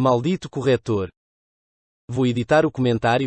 Maldito corretor. Vou editar o comentário?